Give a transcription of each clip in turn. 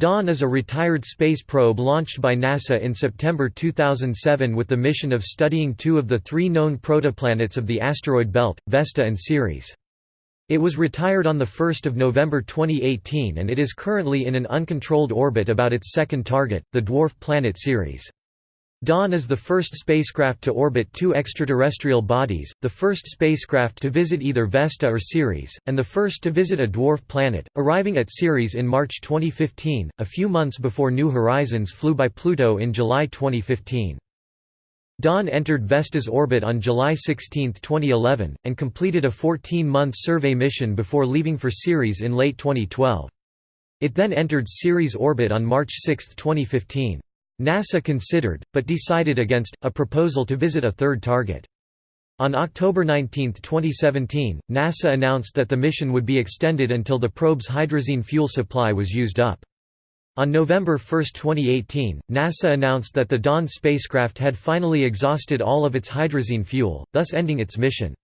Dawn is a retired space probe launched by NASA in September 2007 with the mission of studying two of the three known protoplanets of the asteroid belt, Vesta and Ceres. It was retired on 1 November 2018 and it is currently in an uncontrolled orbit about its second target, the dwarf planet Ceres. Dawn is the first spacecraft to orbit two extraterrestrial bodies, the first spacecraft to visit either Vesta or Ceres, and the first to visit a dwarf planet, arriving at Ceres in March 2015, a few months before New Horizons flew by Pluto in July 2015. Dawn entered Vesta's orbit on July 16, 2011, and completed a 14-month survey mission before leaving for Ceres in late 2012. It then entered Ceres orbit on March 6, 2015. NASA considered, but decided against, a proposal to visit a third target. On October 19, 2017, NASA announced that the mission would be extended until the probe's hydrazine fuel supply was used up. On November 1, 2018, NASA announced that the Dawn spacecraft had finally exhausted all of its hydrazine fuel, thus ending its mission.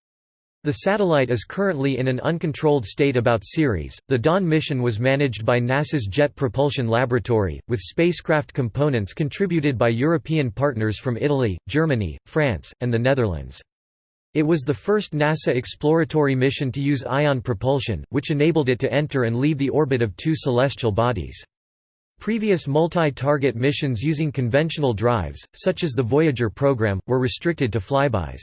The satellite is currently in an uncontrolled state about Ceres. The Dawn mission was managed by NASA's Jet Propulsion Laboratory, with spacecraft components contributed by European partners from Italy, Germany, France, and the Netherlands. It was the first NASA exploratory mission to use ion propulsion, which enabled it to enter and leave the orbit of two celestial bodies. Previous multi-target missions using conventional drives, such as the Voyager program, were restricted to flybys.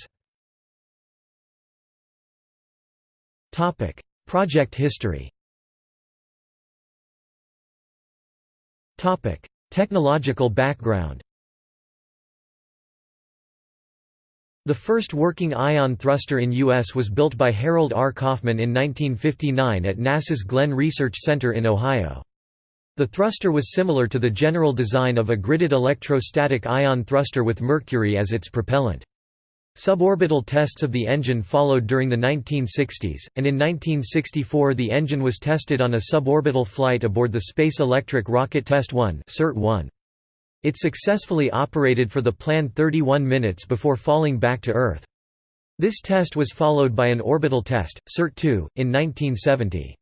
Topic: Project history. Topic: Technological background. The first working ion thruster in U.S. was built by Harold R. Kaufman in 1959 at NASA's Glenn Research Center in Ohio. The thruster was similar to the general design of a gridded electrostatic ion thruster with mercury as its propellant. Suborbital tests of the engine followed during the 1960s, and in 1964 the engine was tested on a suborbital flight aboard the Space Electric Rocket Test 1 It successfully operated for the planned 31 minutes before falling back to Earth. This test was followed by an orbital test, SERT-2, in 1970.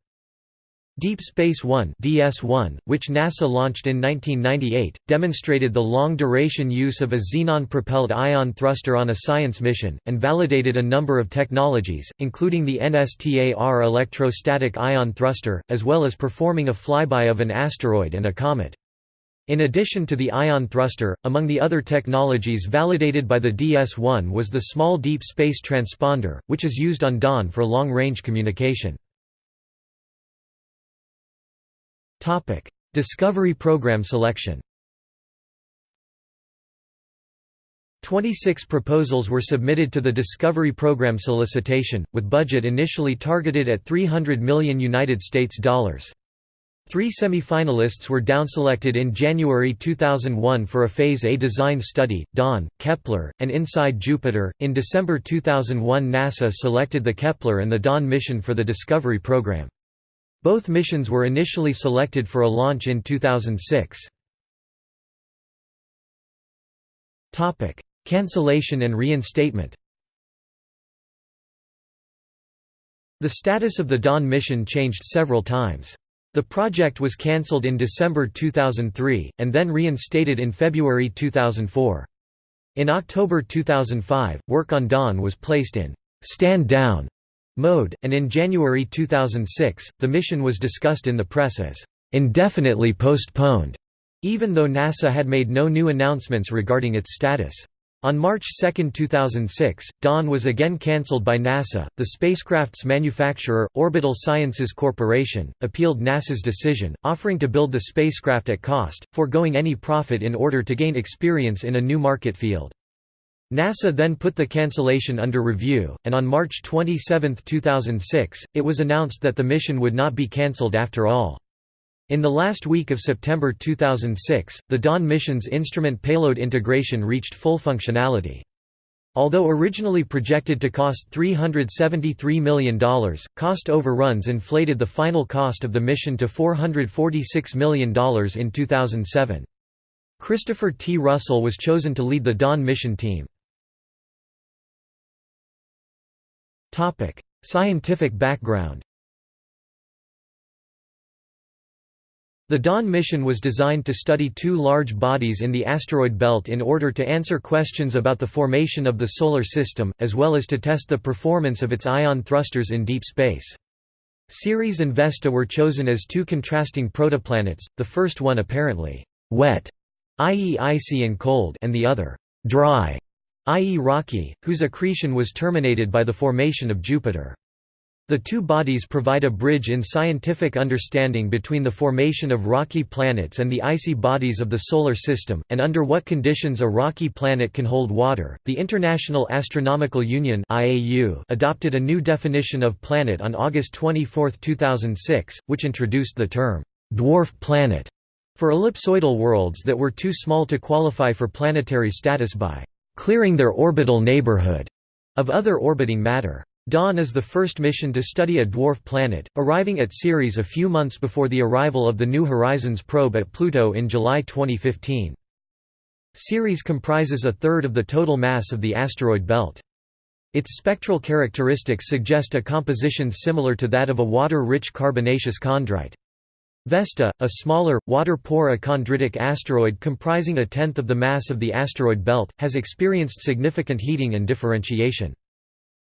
Deep Space One (DS-1), which NASA launched in 1998, demonstrated the long-duration use of a xenon-propelled ion thruster on a science mission, and validated a number of technologies, including the NSTAR electrostatic ion thruster, as well as performing a flyby of an asteroid and a comet. In addition to the ion thruster, among the other technologies validated by the DS-1 was the Small Deep Space Transponder, which is used on Dawn for long-range communication. Topic: Discovery Program selection. 26 proposals were submitted to the Discovery Program solicitation, with budget initially targeted at 300 million United States dollars. Three semi-finalists were downselected in January 2001 for a Phase A design study, Dawn, Kepler, and Inside Jupiter. In December 2001 NASA selected the Kepler and the Dawn mission for the Discovery program. Both missions were initially selected for a launch in 2006. Topic: Cancellation and reinstatement The status of the Dawn mission changed several times. The project was cancelled in December 2003, and then reinstated in February 2004. In October 2005, work on Dawn was placed in «stand down» mode, and in January 2006, the mission was discussed in the press as indefinitely postponed, even though NASA had made no new announcements regarding its status. On March 2, 2006, Dawn was again cancelled by NASA. The spacecraft's manufacturer, Orbital Sciences Corporation, appealed NASA's decision, offering to build the spacecraft at cost, foregoing any profit in order to gain experience in a new market field. NASA then put the cancellation under review, and on March 27, 2006, it was announced that the mission would not be cancelled after all. In the last week of September 2006, the Dawn mission's instrument payload integration reached full functionality. Although originally projected to cost $373 million, cost overruns inflated the final cost of the mission to $446 million in 2007. Christopher T. Russell was chosen to lead the Dawn mission team. Topic: Scientific background. The Dawn mission was designed to study two large bodies in the asteroid belt in order to answer questions about the formation of the Solar System, as well as to test the performance of its ion thrusters in deep space. Ceres and Vesta were chosen as two contrasting protoplanets, the first one apparently «wet», i.e. icy and cold and the other «dry», i.e. rocky, whose accretion was terminated by the formation of Jupiter. The two bodies provide a bridge in scientific understanding between the formation of rocky planets and the icy bodies of the Solar System, and under what conditions a rocky planet can hold water. The International Astronomical Union adopted a new definition of planet on August 24, 2006, which introduced the term dwarf planet for ellipsoidal worlds that were too small to qualify for planetary status by clearing their orbital neighborhood of other orbiting matter. Dawn is the first mission to study a dwarf planet, arriving at Ceres a few months before the arrival of the New Horizons probe at Pluto in July 2015. Ceres comprises a third of the total mass of the asteroid belt. Its spectral characteristics suggest a composition similar to that of a water-rich carbonaceous chondrite. Vesta, a smaller, water-poor achondritic asteroid comprising a tenth of the mass of the asteroid belt, has experienced significant heating and differentiation.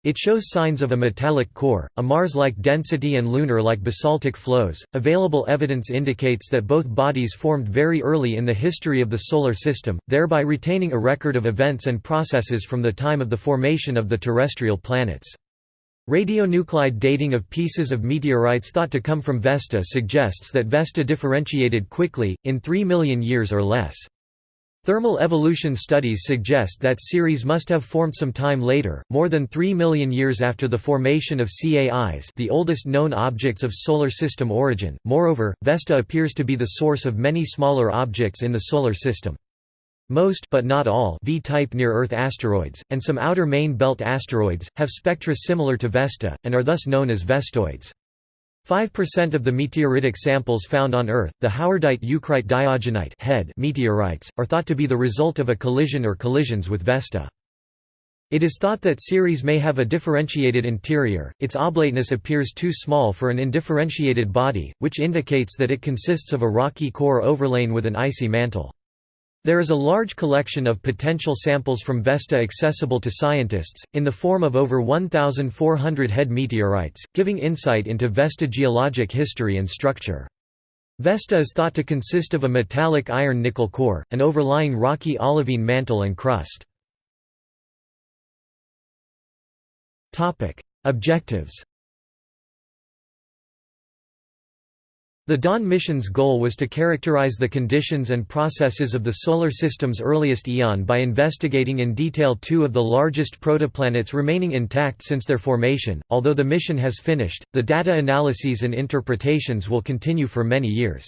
It shows signs of a metallic core, a Mars-like density and lunar-like basaltic flows. Available evidence indicates that both bodies formed very early in the history of the solar system, thereby retaining a record of events and processes from the time of the formation of the terrestrial planets. Radionuclide dating of pieces of meteorites thought to come from Vesta suggests that Vesta differentiated quickly, in 3 million years or less. Thermal evolution studies suggest that Ceres must have formed some time later, more than 3 million years after the formation of CAIs the oldest known objects of Solar System origin. Moreover, Vesta appears to be the source of many smaller objects in the Solar System. Most but not all V-type near-Earth asteroids, and some outer main belt asteroids, have spectra similar to Vesta, and are thus known as vestoids. 5% of the meteoritic samples found on Earth, the howardite eucrite diogenite HED meteorites, are thought to be the result of a collision or collisions with Vesta. It is thought that Ceres may have a differentiated interior, its oblateness appears too small for an indifferentiated body, which indicates that it consists of a rocky core overlain with an icy mantle. There is a large collection of potential samples from Vesta accessible to scientists, in the form of over 1,400 HED meteorites, giving insight into Vesta geologic history and structure. Vesta is thought to consist of a metallic iron-nickel core, an overlying rocky olivine mantle and crust. Objectives The Dawn mission's goal was to characterize the conditions and processes of the Solar System's earliest eon by investigating in detail two of the largest protoplanets remaining intact since their formation. Although the mission has finished, the data analyses and interpretations will continue for many years.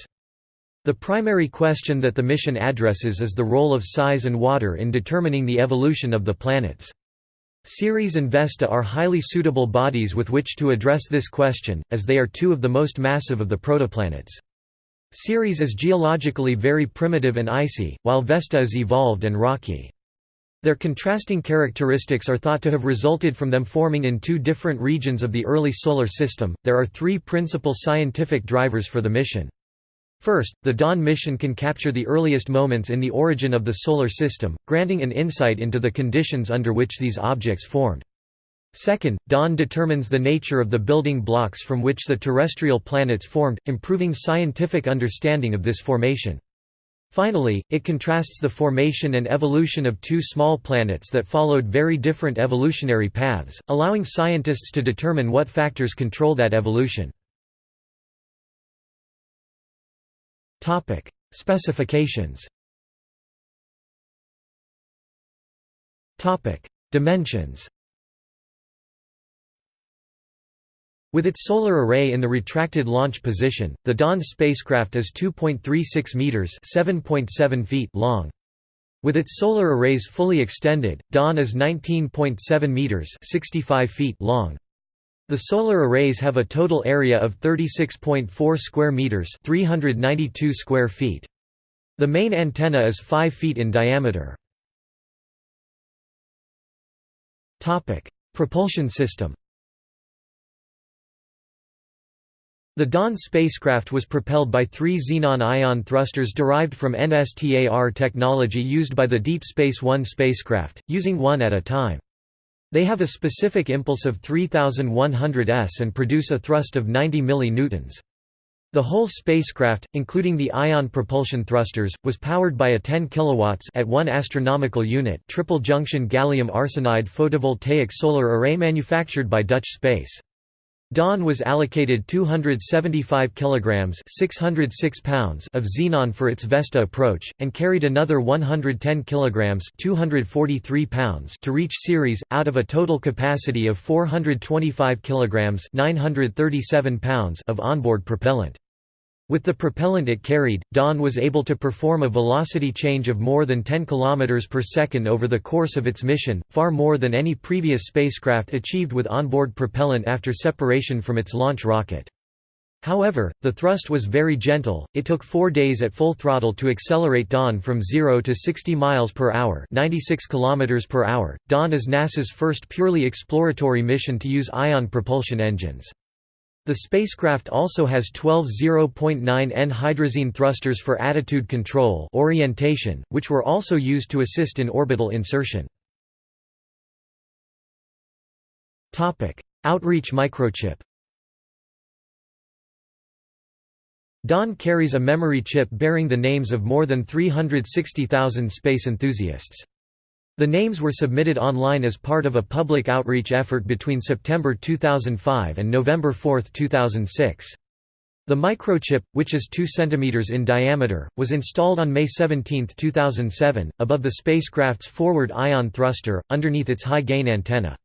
The primary question that the mission addresses is the role of size and water in determining the evolution of the planets. Ceres and Vesta are highly suitable bodies with which to address this question, as they are two of the most massive of the protoplanets. Ceres is geologically very primitive and icy, while Vesta is evolved and rocky. Their contrasting characteristics are thought to have resulted from them forming in two different regions of the early Solar System. There are three principal scientific drivers for the mission. First, the Dawn mission can capture the earliest moments in the origin of the Solar System, granting an insight into the conditions under which these objects formed. Second, Dawn determines the nature of the building blocks from which the terrestrial planets formed, improving scientific understanding of this formation. Finally, it contrasts the formation and evolution of two small planets that followed very different evolutionary paths, allowing scientists to determine what factors control that evolution. Topic: Specifications. Topic: Dimensions. With its solar array in the retracted launch position, the Dawn spacecraft is 2.36 meters (7.7 feet) long. With its solar arrays fully extended, Dawn is 19.7 meters (65 feet) long. The solar arrays have a total area of 36.4 square meters, 392 square feet. The main antenna is 5 feet in diameter. Topic: Propulsion system. The Dawn spacecraft was propelled by three xenon ion thrusters derived from NSTAR technology used by the Deep Space One spacecraft, using one at a time. They have a specific impulse of 3100 s and produce a thrust of 90 millinewtons. The whole spacecraft, including the ion propulsion thrusters, was powered by a 10 kilowatts at 1 astronomical unit triple junction gallium arsenide photovoltaic solar array manufactured by Dutch Space. Dawn was allocated 275 kilograms (606 pounds) of xenon for its Vesta approach and carried another 110 kilograms (243 pounds) to reach Ceres out of a total capacity of 425 kilograms (937 pounds) of onboard propellant. With the propellant it carried, Dawn was able to perform a velocity change of more than 10 km per second over the course of its mission, far more than any previous spacecraft achieved with onboard propellant after separation from its launch rocket. However, the thrust was very gentle. It took 4 days at full throttle to accelerate Dawn from 0 to 60 miles per hour, 96 kilometers per hour. Dawn is NASA's first purely exploratory mission to use ion propulsion engines. The spacecraft also has 12 0.9 N hydrazine thrusters for attitude control orientation, which were also used to assist in orbital insertion. Outreach microchip Dawn carries a memory chip bearing the names of more than 360,000 space enthusiasts. The names were submitted online as part of a public outreach effort between September 2005 and November 4, 2006. The microchip, which is 2 cm in diameter, was installed on May 17, 2007, above the spacecraft's forward ion thruster, underneath its high-gain antenna.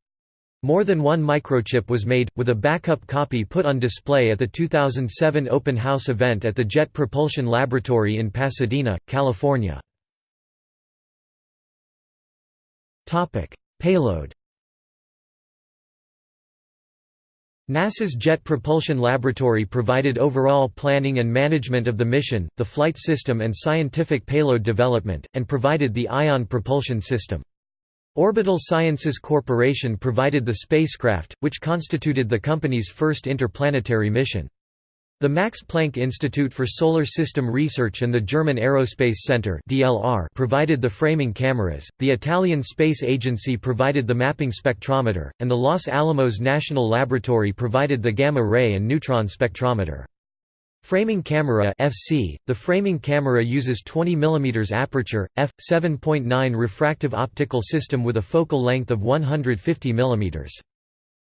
More than one microchip was made, with a backup copy put on display at the 2007 Open House event at the Jet Propulsion Laboratory in Pasadena, California. Topic: Payload. NASA's Jet Propulsion Laboratory provided overall planning and management of the mission, the flight system and scientific payload development, and provided the ion propulsion system. Orbital Sciences Corporation provided the spacecraft, which constituted the company's first interplanetary mission. The Max Planck Institute for Solar System Research and the German Aerospace Center (DLR) provided the framing cameras, the Italian Space Agency provided the mapping spectrometer, and the Los Alamos National Laboratory provided the gamma ray and neutron spectrometer. Framing camera FC The framing camera uses 20 mm aperture f 7.9 refractive optical system with a focal length of 150 mm.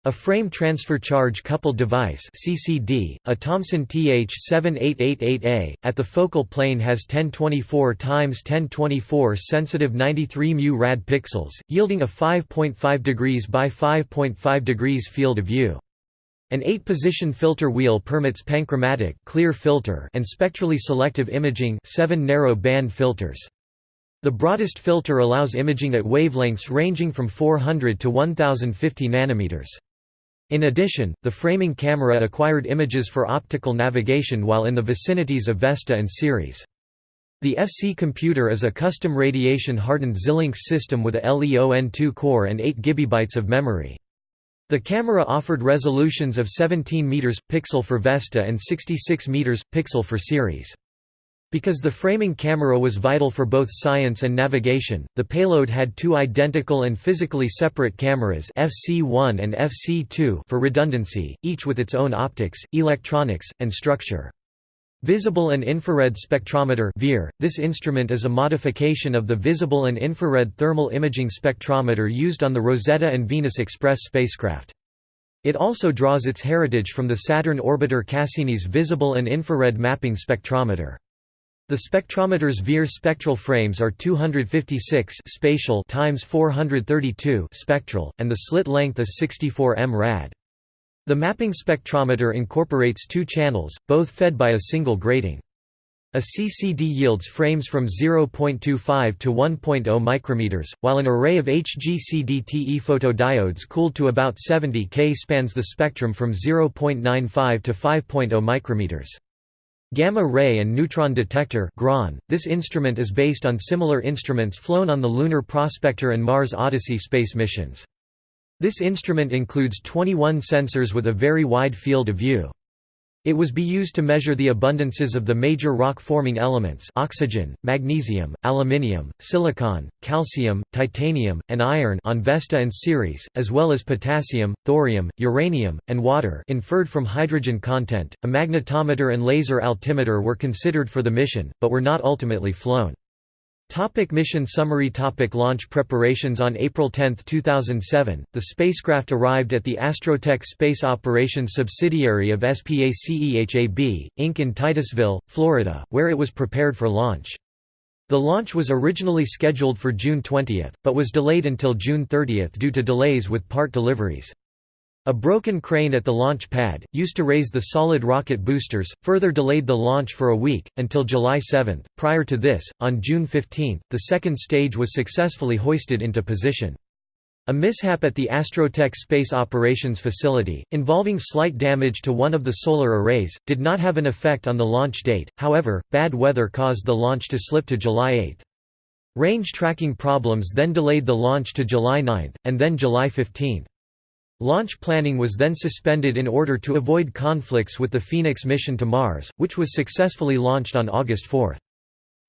A frame transfer charge coupled device CCD, a Thomson TH7888A, at the focal plane has 1024 x 1024 sensitive 93 μ rad pixels, yielding a 5.5 degrees by 5.5 degrees field of view. An 8-position filter wheel permits panchromatic clear filter and spectrally selective imaging 7 narrow band filters. The broadest filter allows imaging at wavelengths ranging from 400 to 1050 nanometers. In addition, the framing camera acquired images for optical navigation while in the vicinities of Vesta and Ceres. The FC computer is a custom radiation-hardened Xilinx system with a LEON2 core and 8 GB of memory. The camera offered resolutions of 17 meters pixel for Vesta and 66 meters pixel for Ceres. Because the framing camera was vital for both science and navigation, the payload had two identical and physically separate cameras FC1 and FC2 for redundancy, each with its own optics, electronics, and structure. Visible and Infrared Spectrometer This instrument is a modification of the Visible and Infrared Thermal Imaging Spectrometer used on the Rosetta and Venus Express spacecraft. It also draws its heritage from the Saturn orbiter Cassini's Visible and Infrared Mapping Spectrometer. The spectrometer's VIR spectral frames are 256 spatial times 432 spectral, and the slit length is 64 m rad. The mapping spectrometer incorporates two channels, both fed by a single grating. A CCD yields frames from 0.25 to 1.0 micrometers, while an array of HGCD-TE photodiodes cooled to about 70 K spans the spectrum from 0.95 to 5.0 micrometers. Gamma ray and neutron detector this instrument is based on similar instruments flown on the Lunar Prospector and Mars Odyssey space missions. This instrument includes 21 sensors with a very wide field of view. It was be used to measure the abundances of the major rock-forming elements oxygen, magnesium, aluminium, silicon, calcium, titanium, and iron on Vesta and Ceres, as well as potassium, thorium, uranium, and water inferred from hydrogen content. A magnetometer and laser altimeter were considered for the mission, but were not ultimately flown. Topic mission summary Topic Launch preparations On April 10, 2007, the spacecraft arrived at the Astrotech Space Operations subsidiary of SPACEHAB, Inc. in Titusville, Florida, where it was prepared for launch. The launch was originally scheduled for June 20, but was delayed until June 30 due to delays with part deliveries. A broken crane at the launch pad, used to raise the solid rocket boosters, further delayed the launch for a week, until July 7. Prior to this, on June 15, the second stage was successfully hoisted into position. A mishap at the Astrotech Space Operations Facility, involving slight damage to one of the solar arrays, did not have an effect on the launch date, however, bad weather caused the launch to slip to July 8. Range tracking problems then delayed the launch to July 9, and then July 15. Launch planning was then suspended in order to avoid conflicts with the Phoenix mission to Mars, which was successfully launched on August 4.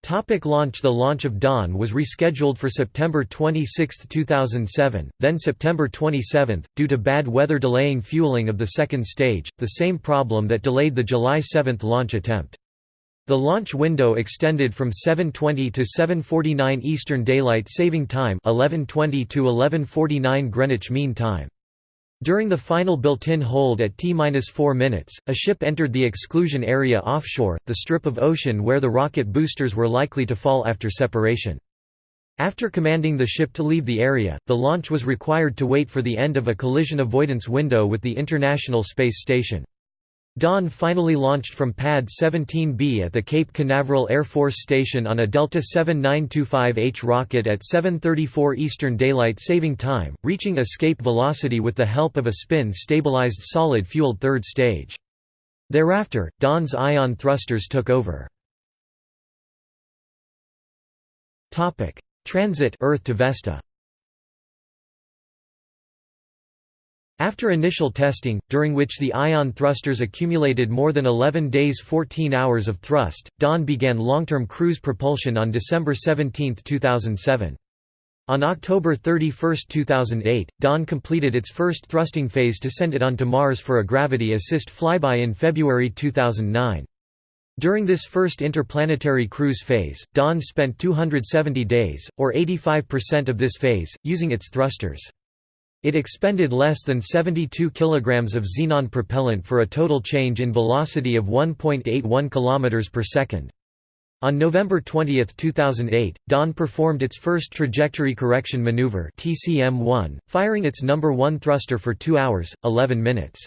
Topic launch The launch of Dawn was rescheduled for September 26, 2007, then September 27, due to bad weather delaying fueling of the second stage, the same problem that delayed the July 7 launch attempt. The launch window extended from 7:20 to 7:49 Eastern Daylight Saving Time, 11:20 to 11:49 Greenwich Mean Time. During the final built-in hold at T-4 minutes, a ship entered the exclusion area offshore, the strip of ocean where the rocket boosters were likely to fall after separation. After commanding the ship to leave the area, the launch was required to wait for the end of a collision avoidance window with the International Space Station. Dawn finally launched from Pad 17B at the Cape Canaveral Air Force Station on a Delta 7925H rocket at 7.34 Eastern Daylight Saving Time, reaching escape velocity with the help of a spin-stabilized solid-fueled third stage. Thereafter, Dawn's ion thrusters took over. Transit Earth to Vesta After initial testing, during which the ion thrusters accumulated more than 11 days 14 hours of thrust, Dawn began long-term cruise propulsion on December 17, 2007. On October 31, 2008, Dawn completed its first thrusting phase to send it onto Mars for a gravity assist flyby in February 2009. During this first interplanetary cruise phase, Dawn spent 270 days, or 85% of this phase, using its thrusters. It expended less than 72 kg of xenon propellant for a total change in velocity of 1.81 km per second. On November 20, 2008, Dawn performed its first trajectory correction maneuver TCM-1, firing its number 1 thruster for 2 hours, 11 minutes.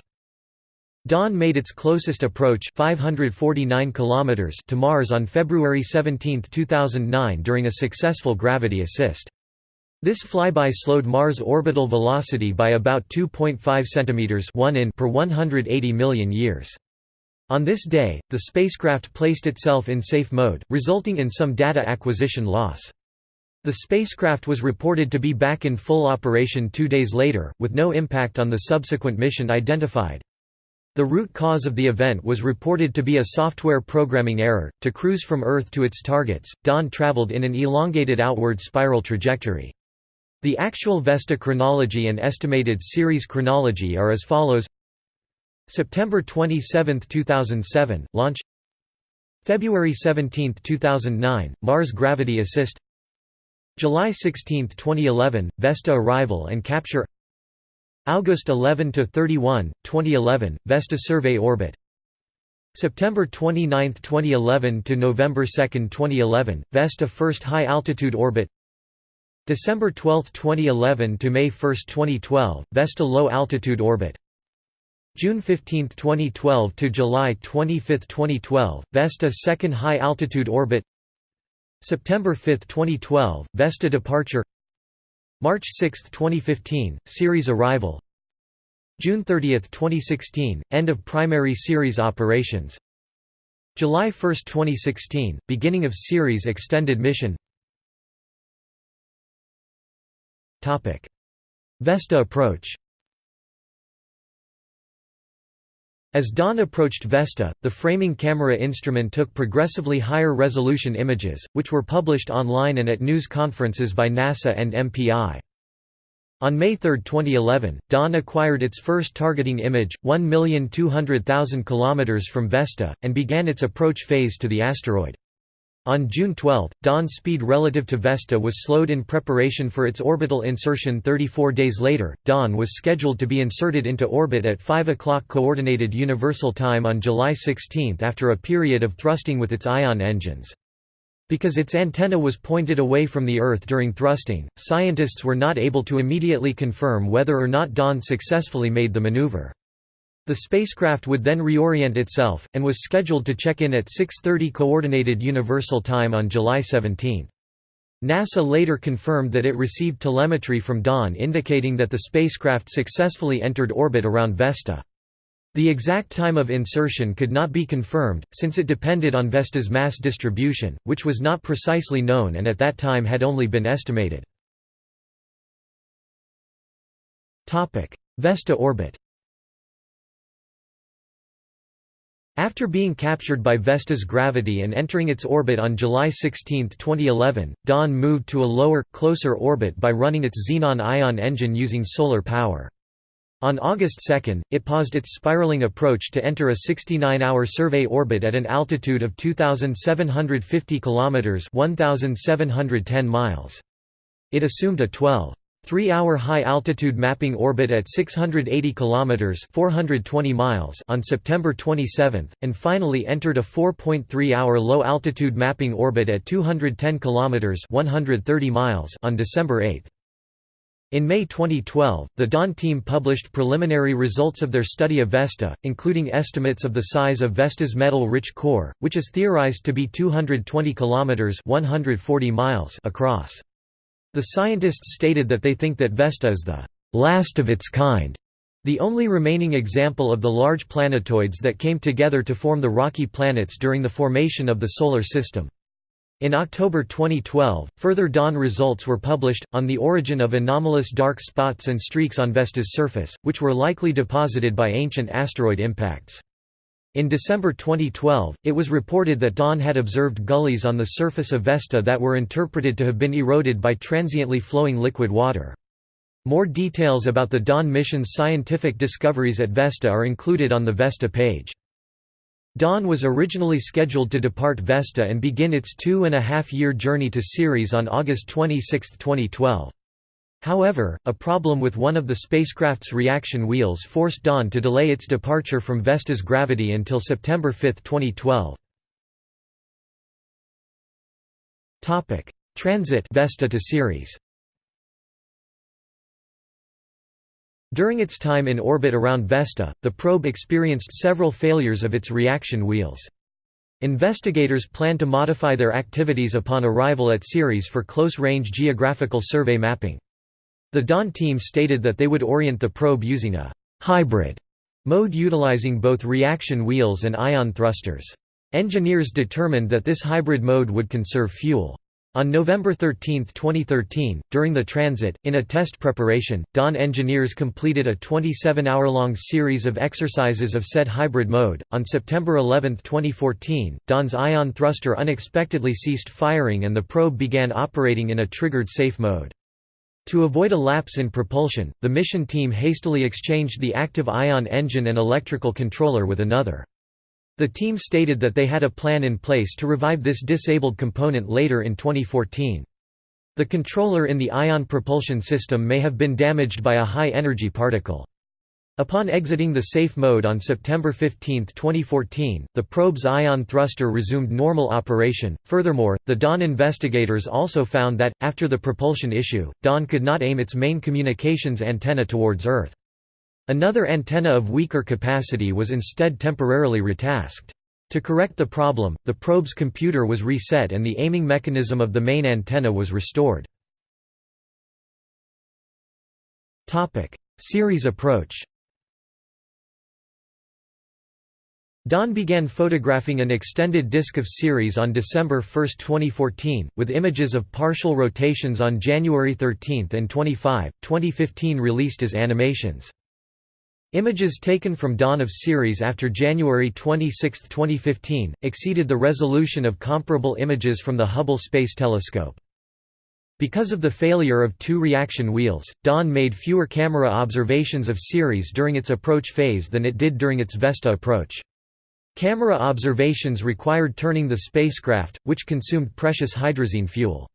Dawn made its closest approach 549 km to Mars on February 17, 2009 during a successful gravity assist. This flyby slowed Mars' orbital velocity by about 2.5 cm 1 in per 180 million years. On this day, the spacecraft placed itself in safe mode, resulting in some data acquisition loss. The spacecraft was reported to be back in full operation two days later, with no impact on the subsequent mission identified. The root cause of the event was reported to be a software programming error. To cruise from Earth to its targets, Dawn traveled in an elongated outward spiral trajectory. The actual Vesta chronology and estimated Ceres chronology are as follows September 27, 2007, launch February 17, 2009, Mars Gravity Assist July 16, 2011, Vesta arrival and capture August 11 to 31, 2011, Vesta survey orbit. September 29, 2011 to November 2, 2011, Vesta first high altitude orbit. December 12, 2011 to May 1, 2012, Vesta low altitude orbit. June 15, 2012 to July 25, 2012, Vesta second high altitude orbit. September 5, 2012, Vesta departure. March 6, 2015, Ceres arrival. June 30, 2016, end of primary Ceres operations. July 1, 2016, beginning of Ceres extended mission. Vesta approach As Dawn approached Vesta, the framing camera instrument took progressively higher resolution images, which were published online and at news conferences by NASA and MPI. On May 3, 2011, Dawn acquired its first targeting image, 1,200,000 km from Vesta, and began its approach phase to the asteroid. On June 12, Dawn's speed relative to Vesta was slowed in preparation for its orbital insertion 34 days later. Dawn was scheduled to be inserted into orbit at 5 o'clock Coordinated Universal Time on July 16 after a period of thrusting with its ion engines. Because its antenna was pointed away from the Earth during thrusting, scientists were not able to immediately confirm whether or not Dawn successfully made the maneuver. The spacecraft would then reorient itself, and was scheduled to check in at 6.30 Coordinated Universal Time on July 17. NASA later confirmed that it received telemetry from Dawn indicating that the spacecraft successfully entered orbit around Vesta. The exact time of insertion could not be confirmed, since it depended on Vesta's mass distribution, which was not precisely known and at that time had only been estimated. Vesta orbit After being captured by Vesta's gravity and entering its orbit on July 16, 2011, Dawn moved to a lower, closer orbit by running its xenon ion engine using solar power. On August 2, it paused its spiraling approach to enter a 69-hour survey orbit at an altitude of 2,750 km 1,710 miles. It assumed a 12 Three-hour high-altitude mapping orbit at 680 km 420 miles on September 27, and finally entered a 4.3-hour low-altitude mapping orbit at 210 km 130 miles on December 8. In May 2012, the Dawn team published preliminary results of their study of Vesta, including estimates of the size of Vesta's metal-rich core, which is theorized to be 220 km 140 miles across. The scientists stated that they think that Vesta is the last of its kind, the only remaining example of the large planetoids that came together to form the rocky planets during the formation of the Solar System. In October 2012, further Dawn results were published, on the origin of anomalous dark spots and streaks on Vesta's surface, which were likely deposited by ancient asteroid impacts. In December 2012, it was reported that Dawn had observed gullies on the surface of Vesta that were interpreted to have been eroded by transiently flowing liquid water. More details about the Dawn mission's scientific discoveries at Vesta are included on the Vesta page. Dawn was originally scheduled to depart Vesta and begin its two-and-a-half-year journey to Ceres on August 26, 2012. However, a problem with one of the spacecraft's reaction wheels forced Dawn to delay its departure from Vesta's gravity until September 5, 2012. Topic: Transit Vesta to Ceres During its time in orbit around Vesta, the probe experienced several failures of its reaction wheels. Investigators plan to modify their activities upon arrival at Ceres for close-range geographical survey mapping. The Dawn team stated that they would orient the probe using a «hybrid» mode utilizing both reaction wheels and ion thrusters. Engineers determined that this hybrid mode would conserve fuel. On November 13, 2013, during the transit, in a test preparation, Dawn engineers completed a 27-hour-long series of exercises of said hybrid mode. On September 11, 2014, Dawn's ion thruster unexpectedly ceased firing and the probe began operating in a triggered safe mode. To avoid a lapse in propulsion, the mission team hastily exchanged the active ion engine and electrical controller with another. The team stated that they had a plan in place to revive this disabled component later in 2014. The controller in the ion propulsion system may have been damaged by a high-energy particle. Upon exiting the safe mode on September 15, 2014, the probe's ion thruster resumed normal operation. Furthermore, the Dawn investigators also found that, after the propulsion issue, Dawn could not aim its main communications antenna towards Earth. Another antenna of weaker capacity was instead temporarily retasked. To correct the problem, the probe's computer was reset and the aiming mechanism of the main antenna was restored. Ceres approach Dawn began photographing an extended disk of Ceres on December 1, 2014, with images of partial rotations on January 13 and 25, 2015 released as animations. Images taken from dawn of Ceres after January 26, 2015, exceeded the resolution of comparable images from the Hubble Space Telescope. Because of the failure of two reaction wheels, Dawn made fewer camera observations of Ceres during its approach phase than it did during its Vesta approach. Camera observations required turning the spacecraft, which consumed precious hydrazine fuel.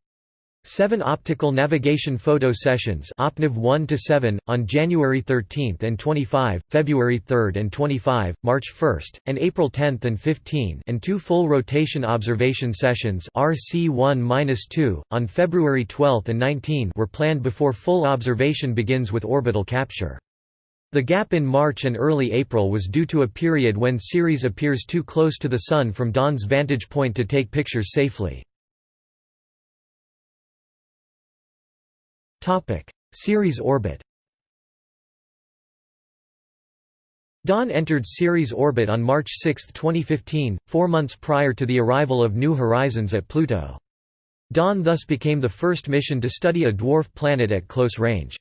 Seven optical navigation photo sessions OPNAV 1 to 7 on January 13 and 25, February 3 and 25, March 1, and April 10 and 15, and two full rotation observation sessions RC1-2 on February 12 and 19 were planned before full observation begins with orbital capture. The gap in March and early April was due to a period when Ceres appears too close to the Sun from Dawn's vantage point to take pictures safely. Ceres orbit Dawn entered Ceres orbit on March 6, 2015, four months prior to the arrival of New Horizons at Pluto. Dawn thus became the first mission to study a dwarf planet at close range.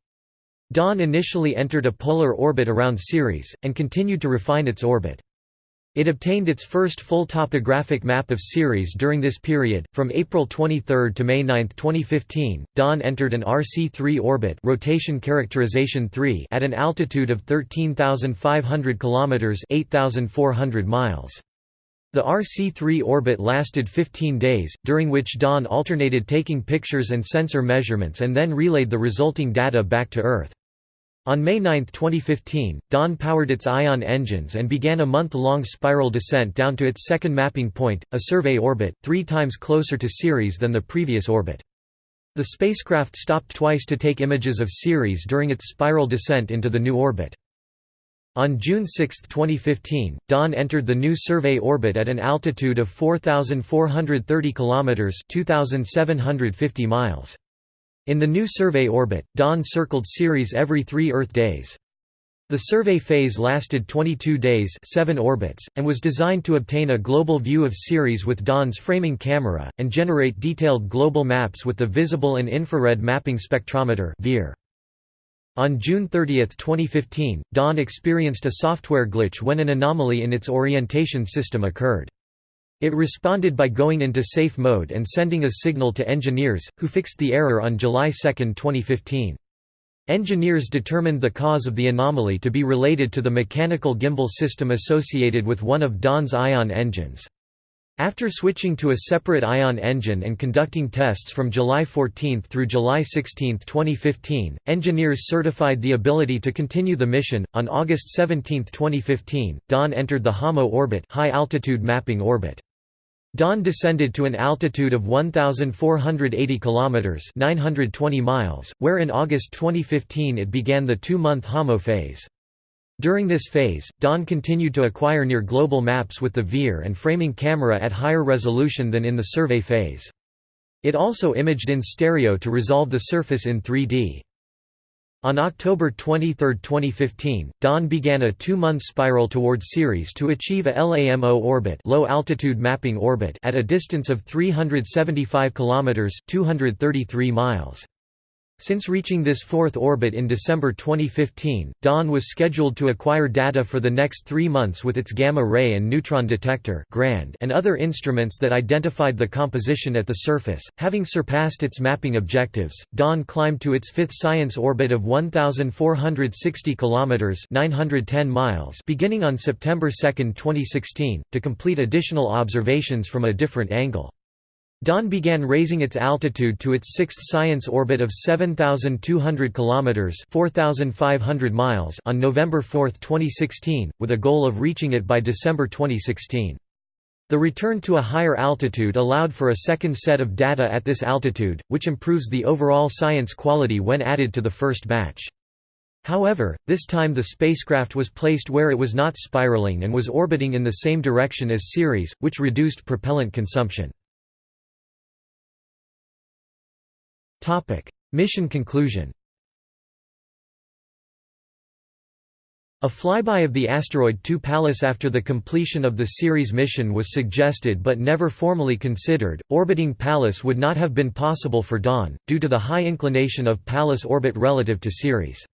Dawn initially entered a polar orbit around Ceres, and continued to refine its orbit. It obtained its first full topographic map of Ceres during this period. From April 23 to May 9, 2015, Dawn entered an RC3 orbit, rotation characterization 3, at an altitude of 13,500 kilometers (8,400 miles). The RC3 orbit lasted 15 days, during which Dawn alternated taking pictures and sensor measurements and then relayed the resulting data back to Earth. On May 9, 2015, Dawn powered its ion engines and began a month-long spiral descent down to its second mapping point, a survey orbit, three times closer to Ceres than the previous orbit. The spacecraft stopped twice to take images of Ceres during its spiral descent into the new orbit. On June 6, 2015, Dawn entered the new survey orbit at an altitude of 4,430 km 2,750 miles. In the new survey orbit, Dawn circled Ceres every three Earth days. The survey phase lasted 22 days 7 orbits, and was designed to obtain a global view of Ceres with Dawn's framing camera, and generate detailed global maps with the Visible and Infrared Mapping Spectrometer On June 30, 2015, Dawn experienced a software glitch when an anomaly in its orientation system occurred. It responded by going into safe mode and sending a signal to engineers, who fixed the error on July 2, 2015. Engineers determined the cause of the anomaly to be related to the mechanical gimbal system associated with one of Dawn's ion engines. After switching to a separate ion engine and conducting tests from July 14 through July 16, 2015, engineers certified the ability to continue the mission. On August 17, 2015, Dawn entered the HAMO orbit, high altitude mapping orbit. Dawn descended to an altitude of 1,480 kilometers (920 miles), where in August 2015 it began the two-month HAMO phase. During this phase, Dawn continued to acquire near-global maps with the VIR and framing camera at higher resolution than in the survey phase. It also imaged in stereo to resolve the surface in 3D. On October 23, 2015, Dawn began a two-month spiral towards Ceres to achieve a LAMO orbit, low altitude mapping orbit at a distance of 375 kilometers, 233 miles. Since reaching this fourth orbit in December 2015, Dawn was scheduled to acquire data for the next three months with its gamma-ray and neutron detector and other instruments that identified the composition at the surface. Having surpassed its mapping objectives, Dawn climbed to its fifth science orbit of 1,460 km 910 miles beginning on September 2, 2016, to complete additional observations from a different angle. Dawn began raising its altitude to its sixth science orbit of 7,200 km 4,500 miles on November 4, 2016, with a goal of reaching it by December 2016. The return to a higher altitude allowed for a second set of data at this altitude, which improves the overall science quality when added to the first batch. However, this time the spacecraft was placed where it was not spiraling and was orbiting in the same direction as Ceres, which reduced propellant consumption. Mission conclusion A flyby of the asteroid 2 Pallas after the completion of the Ceres mission was suggested but never formally considered. Orbiting Pallas would not have been possible for Dawn, due to the high inclination of Pallas' orbit relative to Ceres.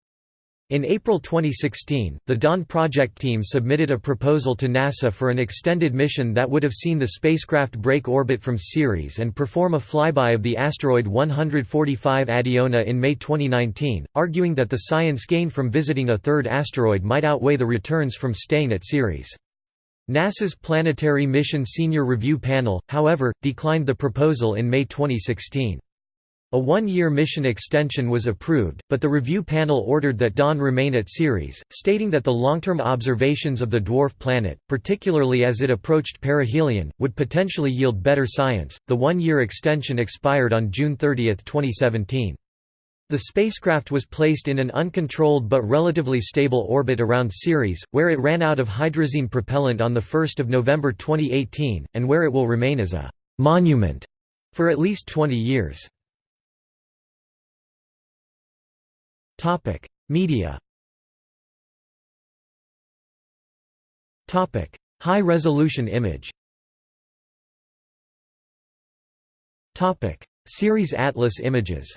In April 2016, the Dawn project team submitted a proposal to NASA for an extended mission that would have seen the spacecraft break orbit from Ceres and perform a flyby of the asteroid 145 Adiona in May 2019, arguing that the science gained from visiting a third asteroid might outweigh the returns from staying at Ceres. NASA's Planetary Mission Senior Review Panel, however, declined the proposal in May 2016. A one-year mission extension was approved, but the review panel ordered that Dawn remain at Ceres, stating that the long-term observations of the dwarf planet, particularly as it approached perihelion, would potentially yield better science. The one-year extension expired on June 30, 2017. The spacecraft was placed in an uncontrolled but relatively stable orbit around Ceres, where it ran out of hydrazine propellant on 1 November 2018, and where it will remain as a «monument» for at least 20 years. Topic: Media. Topic: High-resolution image. Topic: Ceres Atlas images.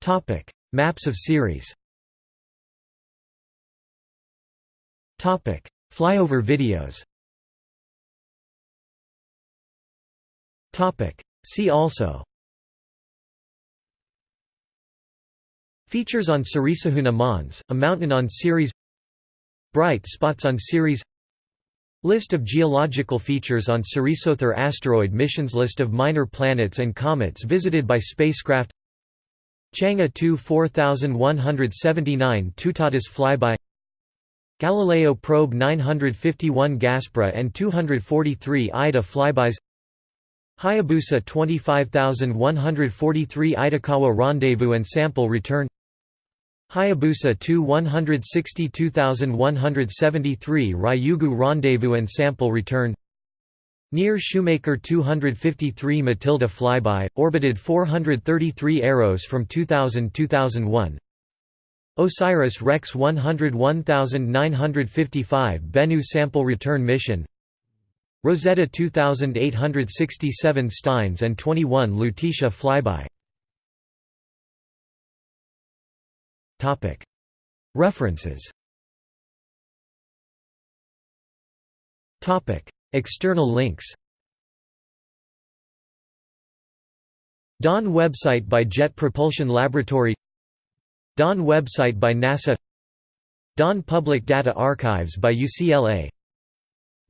Topic: Maps of Ceres. Topic: Flyover videos. Topic: See also Features on Ceres Ahuna Mons, a mountain on Ceres Bright spots on Ceres List of geological features on Ceresother asteroid missions List of minor planets and comets visited by spacecraft Chang'e 2 4179 Tutatis flyby Galileo probe 951 Gaspra and 243 Ida flybys Hayabusa 25143 Itokawa rendezvous and sample return Hayabusa 2 162173 Ryugu Rendezvous and Sample Return. Near Shoemaker 253 Mathilde Flyby, orbited 433 Eros from 2000–2001 Osiris Rex 101955 Bennu Sample Return Mission. Rosetta 2867 Steins and 21 Lutetia Flyby References. External links. Dawn website by Jet Propulsion Laboratory. Dawn website by NASA. Dawn Public Data Archives by UCLA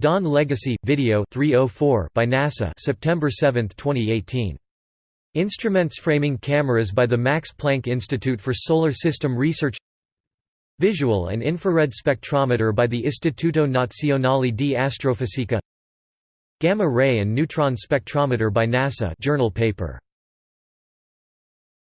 Dawn Legacy video 304 by NASA September 7, 2018 Instruments framing cameras by the Max Planck Institute for Solar System Research Visual and infrared spectrometer by the Istituto Nazionale di Astrofisica Gamma ray and neutron spectrometer by NASA journal paper